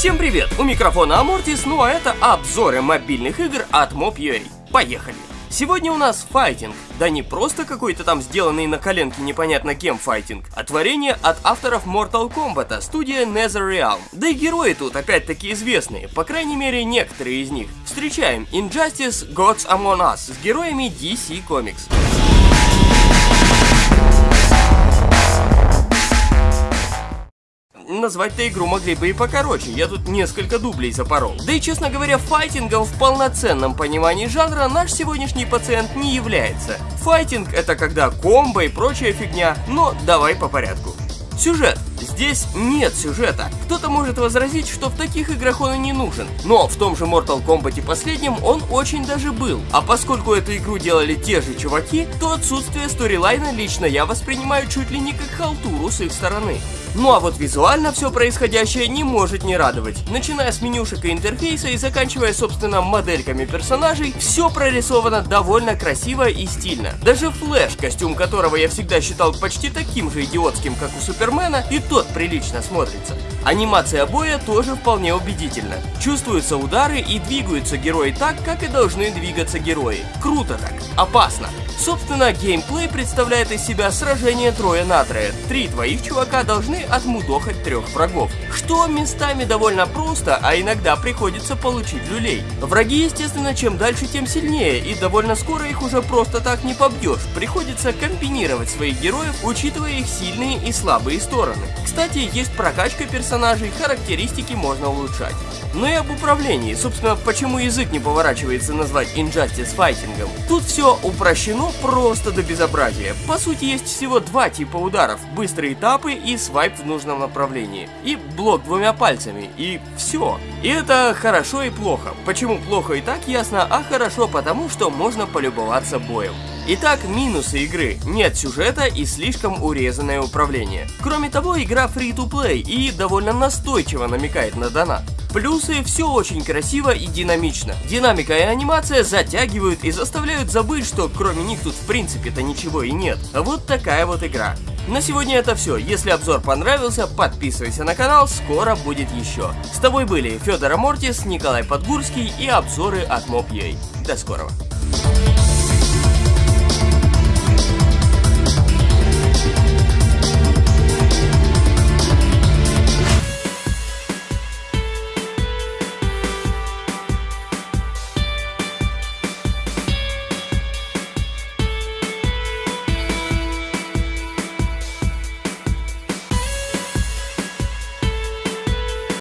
Всем привет! У микрофона Амортис, ну а это обзоры мобильных игр от Mob.ua. Поехали! Сегодня у нас файтинг. Да не просто какой-то там сделанный на коленке непонятно кем файтинг, а творение от авторов Mortal Kombat, студия NetherRealm. Да и герои тут опять-таки известные, по крайней мере некоторые из них. Встречаем Injustice Gods Among Us с героями DC Comics. Назвать-то игру могли бы и покороче, я тут несколько дублей запорол. Да и, честно говоря, файтингом в полноценном понимании жанра наш сегодняшний пациент не является. Файтинг это когда комбо и прочая фигня, но давай по порядку. Сюжет. Здесь нет сюжета. Кто-то может возразить, что в таких играх он и не нужен. Но в том же Mortal Kombat последнем он очень даже был. А поскольку эту игру делали те же чуваки, то отсутствие сторилайна лично я воспринимаю чуть ли не как халтуру с их стороны. Ну а вот визуально все происходящее не может не радовать. Начиная с менюшек и интерфейса и заканчивая, собственно, модельками персонажей, все прорисовано довольно красиво и стильно. Даже Флэш, костюм которого я всегда считал почти таким же идиотским, как у Супермена, и тот прилично смотрится. Анимация боя тоже вполне убедительна. Чувствуются удары и двигаются герои так, как и должны двигаться герои. Круто так, опасно. Собственно, геймплей представляет из себя сражение трое на трое. Три твоих чувака должны отмудохать трех врагов. Что местами довольно просто, а иногда приходится получить люлей. Враги, естественно, чем дальше, тем сильнее, и довольно скоро их уже просто так не побьешь. Приходится комбинировать своих героев, учитывая их сильные и слабые стороны. Кстати, есть прокачка персонажей, характеристики можно улучшать. Ну и об управлении. Собственно, почему язык не поворачивается назвать Injustice файтингом. Тут все упрощено просто до безобразия. По сути, есть всего два типа ударов. Быстрые этапы и свайп в нужном направлении. И блок двумя пальцами. И все. И это хорошо и плохо. Почему плохо и так ясно, а хорошо потому, что можно полюбоваться боем. Итак, минусы игры. Нет сюжета и слишком урезанное управление. Кроме того, игра free-to-play и довольно настойчиво намекает на донат. Плюсы все очень красиво и динамично. Динамика и анимация затягивают и заставляют забыть, что кроме них тут в принципе-то ничего и нет. Вот такая вот игра. На сегодня это все. Если обзор понравился, подписывайся на канал, скоро будет еще. С тобой были Федор Амортис, Николай Подгурский и обзоры от Mob.ua. До скорого.